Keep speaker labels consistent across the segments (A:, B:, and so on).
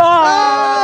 A: Oh,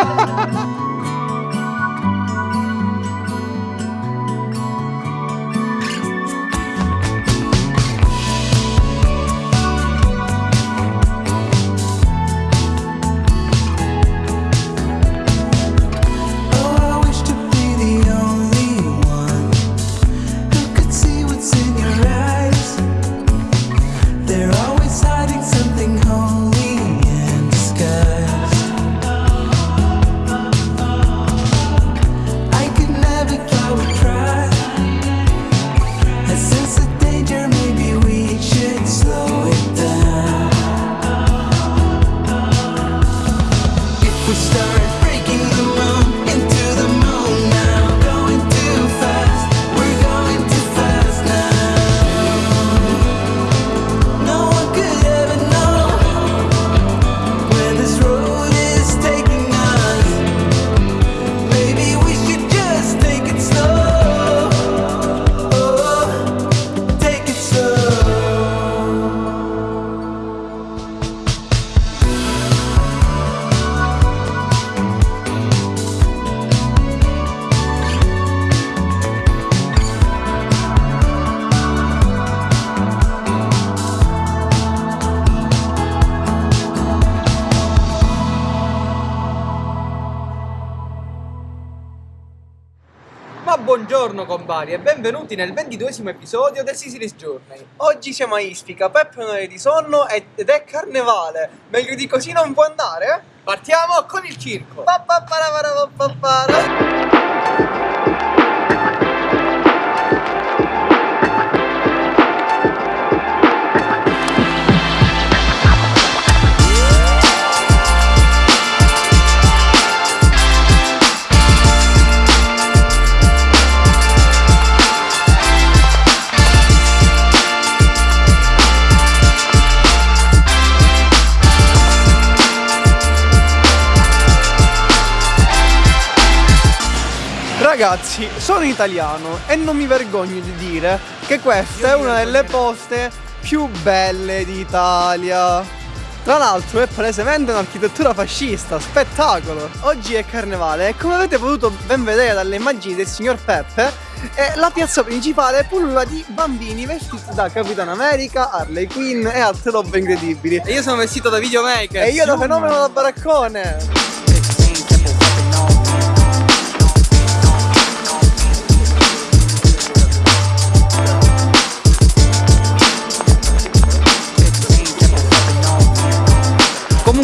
B: buongiorno compari e benvenuti nel ventiduesimo episodio del Sicilis Journey. Oggi siamo a Ispica, Peppe non è di sonno ed è carnevale. Meglio di così non può andare? Partiamo con il circo. Pa pa para para pa pa para. Ragazzi, sono italiano e non mi vergogno di dire che questa è una delle poste più belle d'Italia. Tra l'altro è palesemente un'architettura fascista, spettacolo! Oggi è carnevale e come avete potuto ben vedere dalle immagini del signor Peppe, eh, la piazza principale pullula di bambini vestiti da Capitan America, Harley Quinn e altre robe incredibili.
C: E io sono vestito da videomaker.
B: E io da fenomeno da baraccone!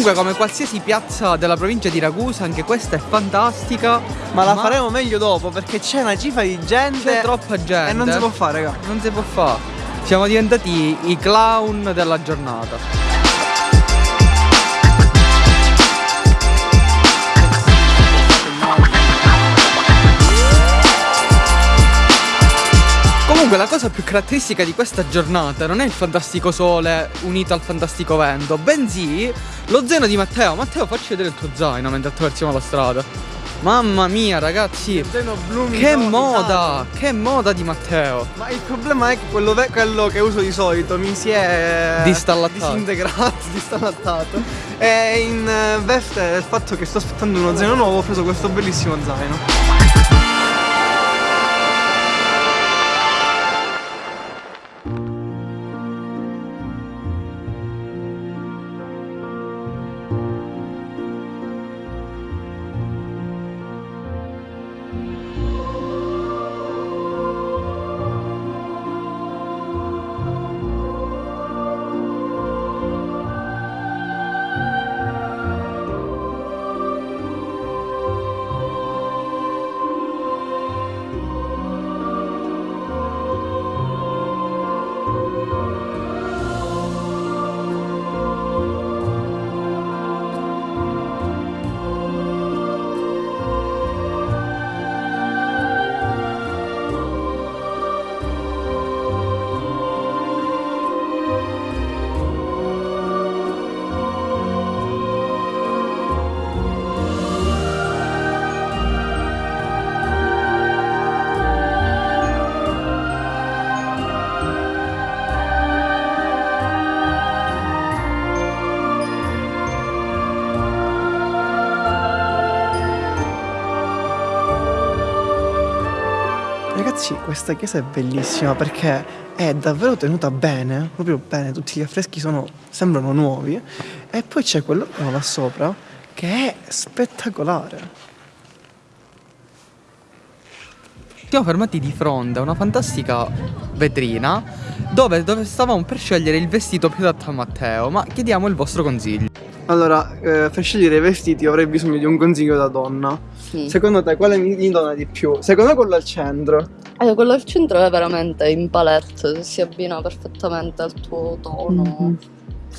C: Comunque, come qualsiasi piazza della provincia di Ragusa, anche questa è fantastica.
B: Ma la faremo meglio dopo perché c'è una cifra di gente
C: C'è troppa gente.
B: e non si può fare, raga.
C: Non si può fare. Siamo diventati i clown della giornata. Comunque la cosa più caratteristica di questa giornata non è il fantastico sole unito al fantastico vento, bensì lo zaino di Matteo. Matteo, facci vedere il tuo zaino mentre attraversiamo la strada. Mamma mia, ragazzi, che moda, che moda di Matteo.
B: Ma il problema è che quello, quello che uso di solito mi si è
C: Distallattato.
B: disintegrato, distallattato. E in eh, veste del fatto che sto aspettando uno zaino nuovo ho preso questo bellissimo zaino. Ragazzi, questa chiesa è bellissima perché è davvero tenuta bene, proprio bene, tutti gli affreschi sono, sembrano nuovi e poi c'è quell'organo là sopra che è spettacolare.
C: Siamo fermati di fronte a una fantastica vetrina dove, dove stavamo per scegliere il vestito più adatto a Matteo, ma chiediamo il vostro consiglio.
B: Allora, eh, per scegliere i vestiti avrei bisogno di un consiglio da donna.
D: Sì.
B: Secondo te quale mi, mi dona di più? Secondo me quello al centro.
D: Eh, quello al centro è veramente in palette, si abbina perfettamente al tuo tono.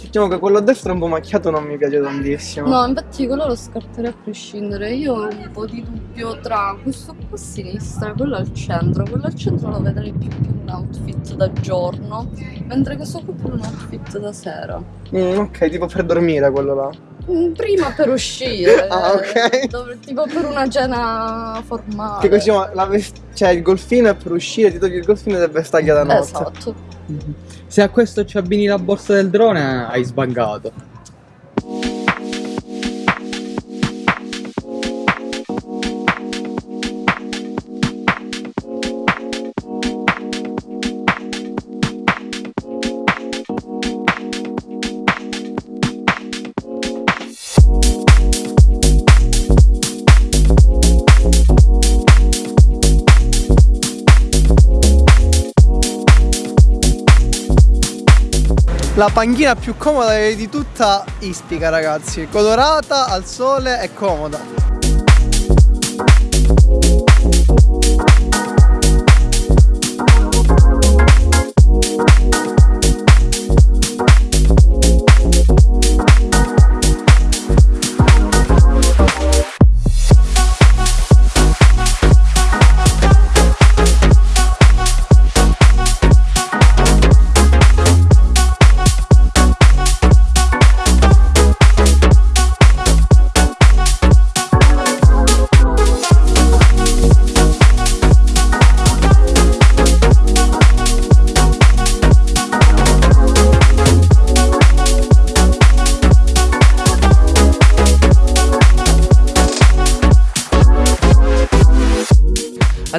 B: Diciamo che quello a destra è un po' macchiato non mi piace tantissimo.
D: No, infatti quello lo scarterei a prescindere. Io ho un po' di dubbio tra questo qua a sinistra e quello al centro. Quello al centro lo vedrei più che un outfit da giorno, mentre questo qua è più un outfit da sera.
B: Mm, ok, tipo per dormire quello là.
D: Mm, Prima per uscire,
B: Ah, ok.
D: dove- tipo per una cena formale.
B: Che così ma la cioè il golfino è per uscire, ti togli il golfino e vestaglia da notte.
D: Esatto.
C: Se a questo ci abbini la borsa del drone, hai sbangato.
B: La panchina più comoda di tutta Ispica, ragazzi. Colorata, al sole e comoda.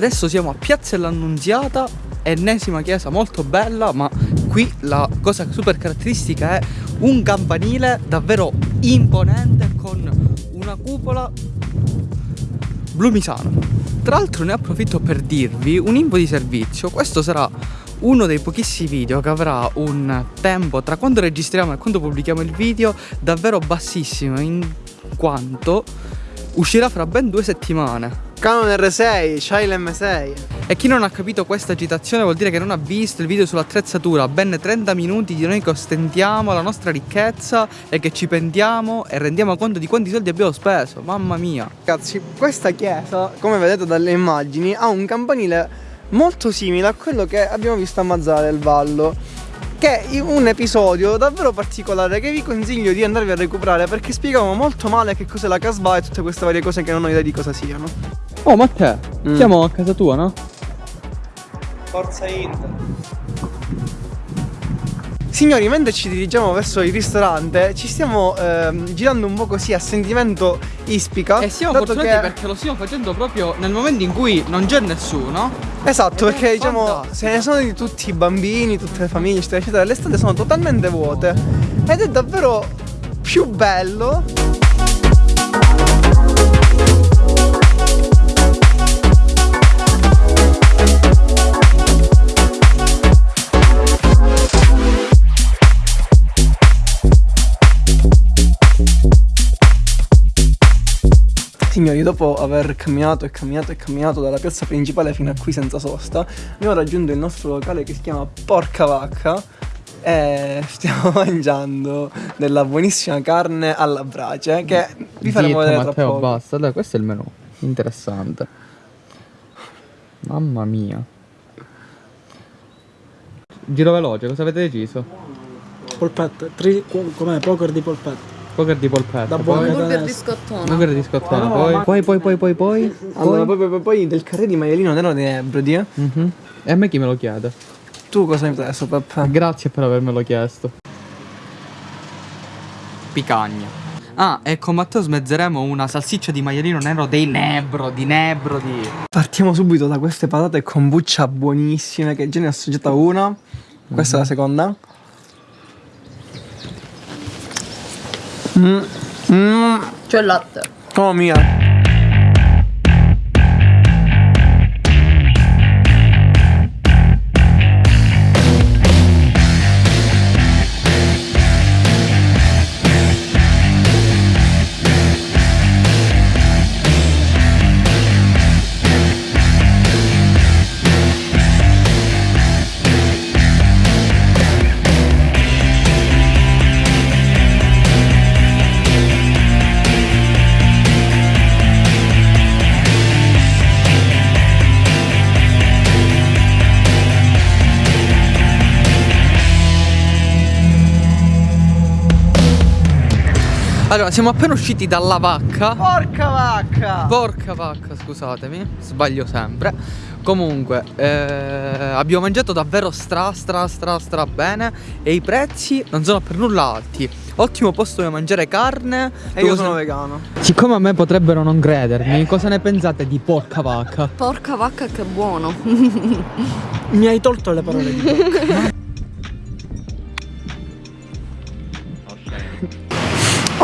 C: Adesso siamo a Piazza dell'Annunziata, ennesima chiesa molto bella, ma qui la cosa super caratteristica è un campanile davvero imponente con una cupola blu misano. Tra l'altro ne approfitto per dirvi un info di servizio, questo sarà uno dei pochissimi video che avrà un tempo tra quando registriamo e quando pubblichiamo il video davvero bassissimo in quanto uscirà fra ben due settimane.
B: Canon R6, c'hai l'M6.
C: E chi non ha capito questa citazione vuol dire che non ha visto il video sull'attrezzatura. Ben 30 minuti di noi che ostentiamo la nostra ricchezza e che ci pentiamo e rendiamo conto di quanti soldi abbiamo speso. Mamma mia.
B: Ragazzi, questa chiesa, come vedete dalle immagini, ha un campanile molto simile a quello che abbiamo visto a Mazzara del Vallo. Che è un episodio davvero particolare che vi consiglio di andarvi a recuperare perché spiegavamo molto male che cos'è la casbah e tutte queste varie cose che non ho idea di cosa siano.
C: Oh, ma te,
B: Mm.
C: siamo a casa tua, no?
B: Forza Inter. Signori, mentre ci dirigiamo verso il ristorante, ci stiamo ehm, girando un po' così a sentimento ispica.
C: E siamo
B: dato
C: fortunati
B: che-
C: perché lo stiamo facendo proprio nel momento in cui non c'è nessuno.
B: Esatto, perché diciamo
C: fantastico.
B: se ne sono di tutti i bambini, tutte le famiglie, eccetera, eccetera, le strade sono totalmente vuote. Ed è davvero più bello. Signori, dopo aver camminato e camminato e camminato dalla piazza principale fino a qui senza sosta, abbiamo raggiunto il nostro locale che si chiama Porca Vacca e stiamo mangiando della buonissima carne alla brace che vi faremo
C: Zitto,
B: vedere tra
C: Matteo,
B: poco.
C: basta. Dai, questo è il menù. Interessante. Mamma mia. Giro veloce, cosa avete deciso?
E: Polpette, tri, com'è? Poker di polpette.
C: Poker di polpetta.
E: Da
C: poi-
D: Burger di scottone.
C: Burger di scottone, poi, poi, poi, poi, poi, poi,
B: Allora,
C: poi.
B: poi, poi, poi del carré di maialino nero di?
C: Mhm. E a me chi me lo chiede?
B: Tu cosa hai preso, Peppe?
C: Grazie per avermelo chiesto. Picagna. Ah, e con Matteo smezzeremo una salsiccia di maialino nero dei Nebro, di Nebro, di...
B: Partiamo subito da queste patate con buccia buonissime che già ne ho assaggiata una. Questa è la seconda. Mm. Mm.
D: C'è il latte.
B: Oh mia.
C: Allora, siamo appena usciti dalla vacca.
B: Porca vacca!
C: Porca vacca, scusatemi, sbaglio sempre. Comunque, eh, abbiamo mangiato davvero stra stra stra stra bene e i prezzi non sono per nulla alti. Ottimo posto dove mangiare carne.
B: e io sono
C: se-
B: vegano.
C: Siccome a me potrebbero non credermi, cosa ne pensate di porca vacca?
D: Porca vacca che buono.
E: Mi hai tolto le parole di bocca.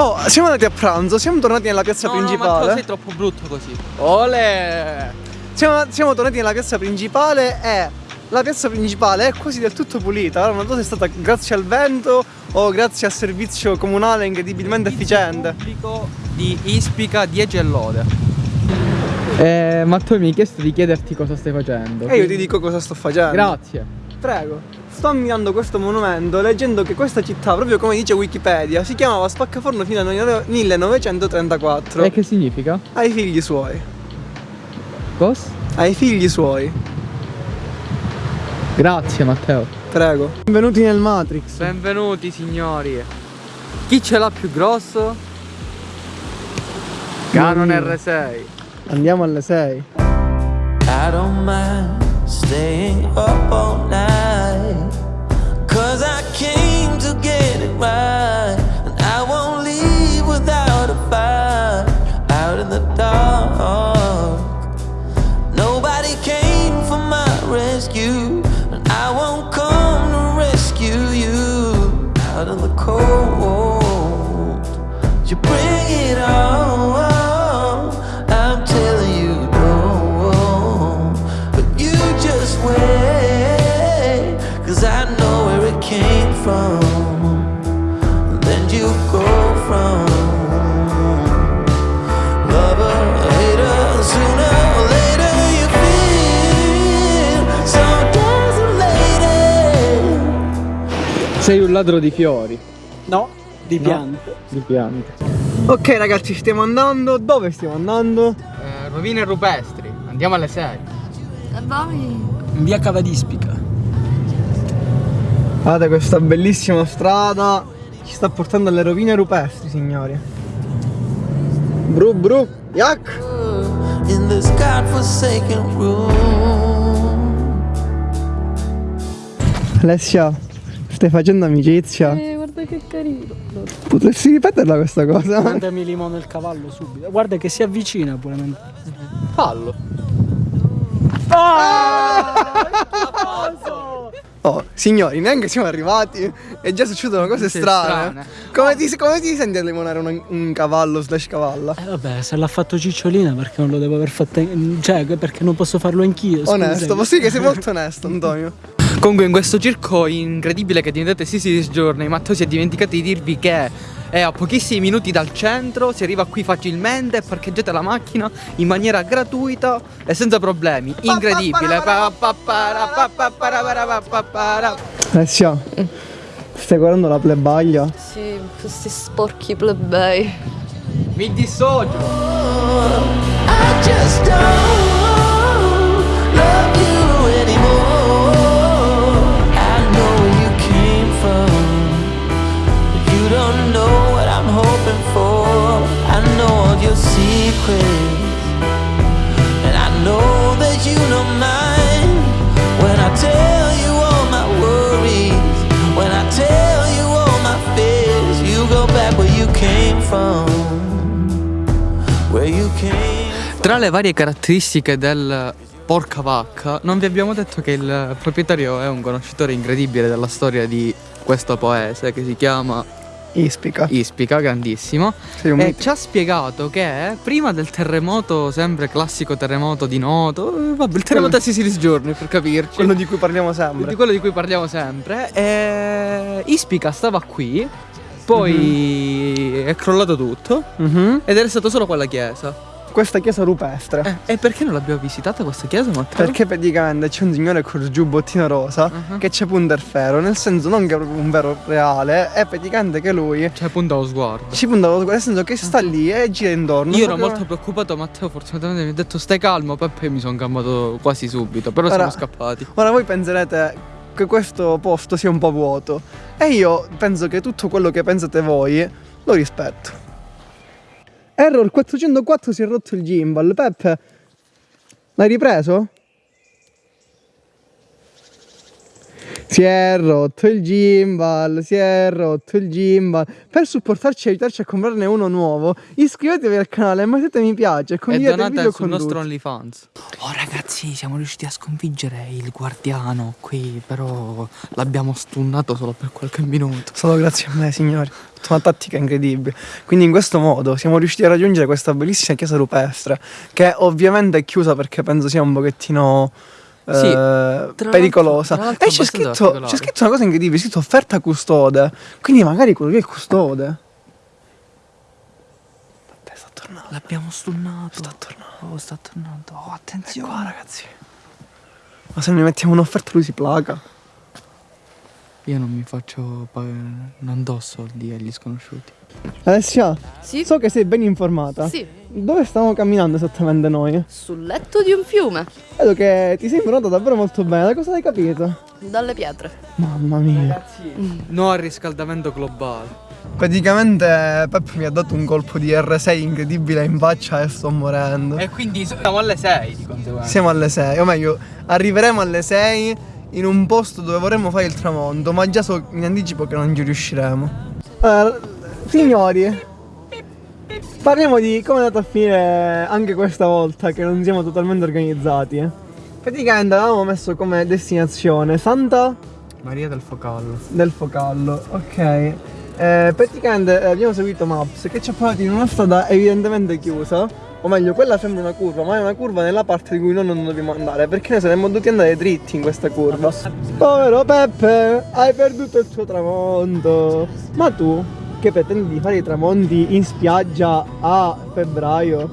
B: Oh, siamo andati a pranzo, siamo tornati nella piazza
C: No, no,
B: principale.
C: Matteo, sei troppo brutto così. Ole!
B: Siamo, siamo tornati nella piazza principale e la piazza principale è quasi del tutto pulita. Ora non so se è stata grazie al vento o grazie al servizio comunale incredibilmente efficiente.
C: Pubblico di Ispica 10 e lode. Eh, Matteo mi hai chiesto di chiederti cosa stai facendo.
B: E io ti dico cosa sto facendo.
C: Grazie.
B: Prego. Sto ammirando questo monumento leggendo che questa città, proprio come dice Wikipedia, si chiamava Spaccaforno fino al 1934.
C: E che significa?
B: Ai figli suoi.
C: Cosa?
B: Ai figli suoi.
C: Grazie Matteo.
B: Prego. Benvenuti nel Matrix.
C: Benvenuti signori. Chi ce l'ha più grosso? Canon
B: mio.
C: R6.
B: Andiamo alle 6.
A: I don't mind staying up all night. Cause I came to get it right. And I won't leave without a fight. Out in the dark. Nobody came for my rescue. And I won't come to rescue you. Out in the cold. You bring it on. Cause I know where it came from. And then you go from lover, hater. Sooner or later you feel so desolated.
C: Sei un ladro di fiori.
E: No, di
C: No.
E: piante.
C: Di piante.
B: Ok ragazzi, stiamo andando. Dove stiamo andando?
C: Eh, rovine rupestri. Andiamo alle 6.
D: E vai.
E: In via Cavadispica.
B: Guardate questa bellissima strada. Ci sta portando alle rovine rupestri, signori. Bru bru. Yak.
A: in this godforsaken room.
B: Alessia, stai facendo amicizia?
D: Eh, guarda che carino.
B: Potresti ripeterla questa cosa?
E: Mandami limone il cavallo subito. Guarda che si avvicina pure. mentre-
C: Fallo.
B: Oh, signori, neanche siamo arrivati e già succedono cose strane.
C: strane.
B: Come, ti, come ti senti a limonare un, un cavallo slash cavalla?
E: Eh vabbè, se l'ha fatto Cicciolina perché non lo devo aver fatto. Cioè, perché non posso farlo anch'io.
B: Onesto, posso dire che sei molto onesto, Antonio.
C: Comunque in questo circo incredibile che diventate Sisi Journey, Matteo si è dimenticato di dirvi che è a pochissimi minuti dal centro, si arriva qui facilmente, parcheggiate la macchina in maniera gratuita e senza problemi. Incredibile.
B: Alessia, stai guardando la plebaglia?
D: Sì, questi sporchi plebei.
C: Mi dissocio.
A: I just don't
C: le varie caratteristiche del porca vacca, non vi abbiamo detto che il proprietario è un conoscitore incredibile della storia di questo paese che si chiama
B: Ispica.
C: Ispica, grandissimo.
B: Un
C: E ci ha spiegato che prima del terremoto, sempre classico terremoto di noto, eh, vabbè, il terremoto a Sicilis Giorni per capirci.
B: Quello di cui parliamo sempre.
C: di quello di cui parliamo sempre. E Ispica stava qui, poi è crollato tutto
B: Mhm.
C: ed è restato solo quella chiesa.
B: Questa chiesa rupestre.
C: Eh, e perché non l'abbiamo visitata questa chiesa, Matteo?
B: Perché praticamente c'è un signore con il giubbottino rosa
C: Uh-huh.
B: che c'è punta il ferro, nel senso non che è proprio un vero reale, è praticamente che lui
C: Cioè, punta lo sguardo.
B: ci punta lo sguardo, nel senso che sta lì e gira intorno.
C: Io ero molto preoccupato, Matteo fortunatamente mi ha detto stai calmo, Peppe mi sono calmato quasi subito, però
B: Ora-
C: siamo scappati.
B: Ora voi penserete che questo posto sia un po' vuoto e io penso che tutto quello che pensate voi lo rispetto. Error 404 si è rotto il gimbal. Peppe, l'hai ripreso? Si è rotto il gimbal, si è rotto il gimbal. Per supportarci e aiutarci a comprarne uno nuovo, iscrivetevi al canale, mettete mi piace,
C: E
B: condividete il video
C: sul nostro
B: tutti.
C: OnlyFans. Oh ragazzi, siamo riusciti a sconfiggere il guardiano qui, però l'abbiamo stunnato solo per qualche minuto.
B: Solo grazie a me, signori. Una tattica incredibile. Quindi in questo modo siamo riusciti a raggiungere questa bellissima chiesa rupestre, che ovviamente è chiusa perché penso sia un pochettino
C: Sì, l'altro-
B: pericolosa.
C: tra
B: E c'è scritto, c'è scritto una cosa incredibile, c'è scritto offerta custode. Quindi magari quello lì è il custode. Vabbè, sta tornando.
C: L'abbiamo stunnato.
B: Sta tornando.
C: Oh, sta tornando. Oh,
B: Qua
C: attenzione.
B: ragazzi. Ma se ne mettiamo un'offerta lui si placa.
C: Io non mi faccio non do soldi agli sconosciuti.
B: Alessia,
D: Sì?
B: so che sei ben informata.
D: Sì,
B: Dove stiamo camminando esattamente noi?
D: sul letto di un fiume,
B: Vedo che ti sei informata davvero molto bene, da cosa hai capito?
D: dalle pietre.
B: Mamma mia.
C: Ragazzi, no al riscaldamento globale.
B: Praticamente Pep mi ha dato un colpo di R6 incredibile in faccia e sto morendo.
C: E quindi siamo alle 6 di conseguenza.
B: Siamo alle 6, o meglio, arriveremo alle 6 in un posto dove vorremmo fare il tramonto, ma già so in anticipo che non ci riusciremo. Allora, signori, parliamo di come è andato a finire anche questa volta che non siamo totalmente organizzati. eh. Praticamente avevamo messo come destinazione Santa
C: Maria del Focallo.
B: del Focallo, ok. Eh, praticamente eh, abbiamo seguito Maps che ci ha portato in una strada evidentemente chiusa. O meglio, quella sembra una curva, ma è una curva nella parte di cui noi non dobbiamo andare, perché noi saremmo dovuti andare dritti in questa curva. Povero Peppe, hai perduto il tuo tramonto. Ma tu, che pretendi di fare i tramonti in spiaggia a febbraio,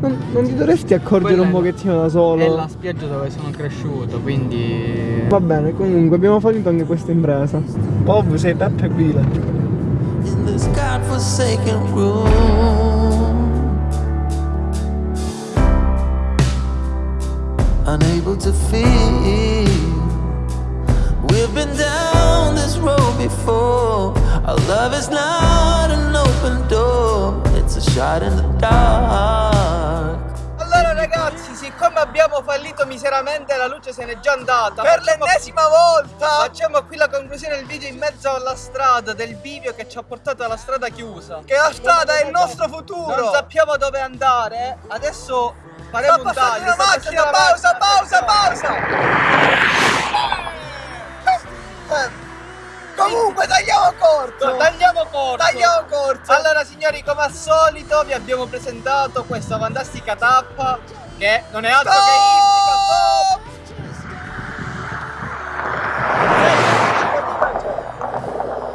B: non, non ti dovresti accorgere
C: Quella
B: un pochettino da solo?
C: È la spiaggia dove sono cresciuto, quindi.
B: Va bene, comunque abbiamo fallito anche questa impresa. Povero sei Peppe Guida.
A: in this godforsaken room. Unable to feel. We've been down this road before. Our love is not an open door, it's a shot in the dark.
B: Allora ragazzi, siccome abbiamo fallito miseramente la luce se n'è già andata. Per l'ennesima volta. Facciamo qui la conclusione del video in mezzo alla strada Del bivio che ci ha portato alla strada chiusa. Che la strada è il nostro futuro. Non sappiamo dove andare. Adesso faremo un taglio una macchina, pausa, pausa, pausa Comunque tagliamo corto. Tagliamo corto. Tagliamo corto. Allora signori come al solito vi abbiamo presentato questa fantastica tappa Che non è altro che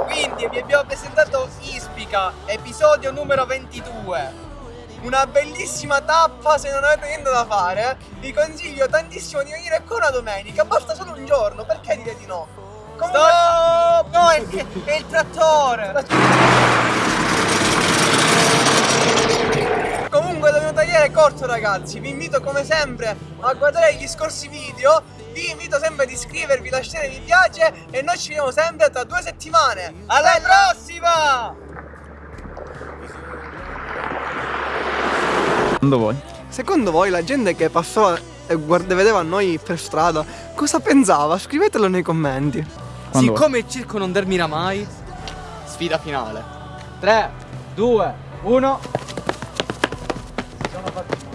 B: Ispica Quindi vi abbiamo presentato Ispica Episodio numero 22 una bellissima tappa se non avete niente da fare vi consiglio tantissimo di venire qua una domenica. Basta solo un giorno perché dire di no? Comunque... Stop! No, è, è il trattore! Comunque dobbiamo tagliare corto ragazzi, vi invito come sempre a guardare gli scorsi video, vi invito sempre ad iscrivervi, lasciare mi piace e noi ci vediamo sempre tra due settimane. Alla prossima!
C: Secondo voi?
B: Secondo voi la gente che passava e guarda, vedeva noi per strada cosa pensava? Scrivetelo nei commenti.
C: Quando... Siccome il circo non termina mai, sfida finale. 3, 2, 1. Siamo partiti.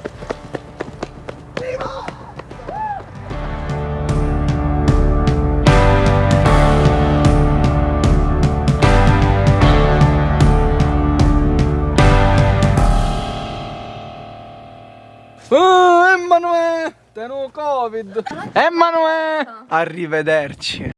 C: Eh, Emanuele! Tenu Covid! Emanuele!
B: Arrivederci!